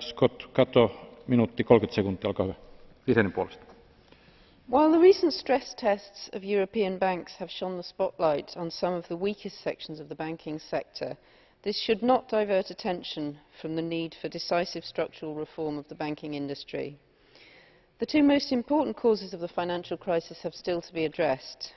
Scott Cato, minuutti 30 sekuntia, olkaa hyvä. Vihreiden puolesta. While the recent stress tests of European banks have shone the spotlight on some of the weakest sections of the banking sector, this should not divert attention from the need for decisive structural reform of the banking industry. The two most important causes of the financial crisis have still to be addressed.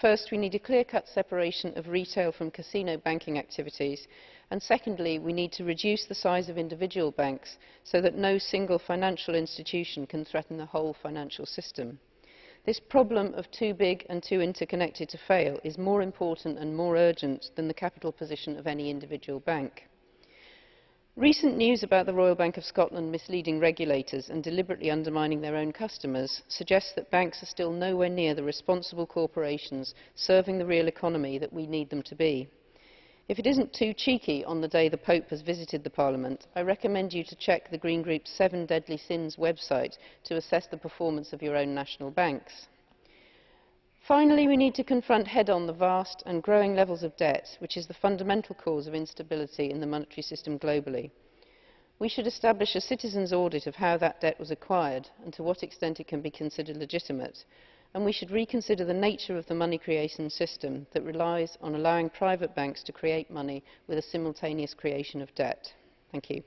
First, we need a clear-cut separation of retail from casino banking activities. And secondly, we need to reduce the size of individual banks so that no single financial institution can threaten the whole financial system. This problem of too big and too interconnected to fail is more important and more urgent than the capital position of any individual bank. Recent news about the Royal Bank of Scotland misleading regulators and deliberately undermining their own customers suggests that banks are still nowhere near the responsible corporations serving the real economy that we need them to be. If it isn't too cheeky on the day the Pope has visited the Parliament, I recommend you to check the Green Group's Seven Deadly Sins website to assess the performance of your own national banks. Finally, we need to confront head-on the vast and growing levels of debt, which is the fundamental cause of instability in the monetary system globally. We should establish a citizens' audit of how that debt was acquired and to what extent it can be considered legitimate. And we should reconsider the nature of the money creation system that relies on allowing private banks to create money with a simultaneous creation of debt. Thank you.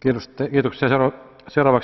Kiitoksia. Seuraavaksi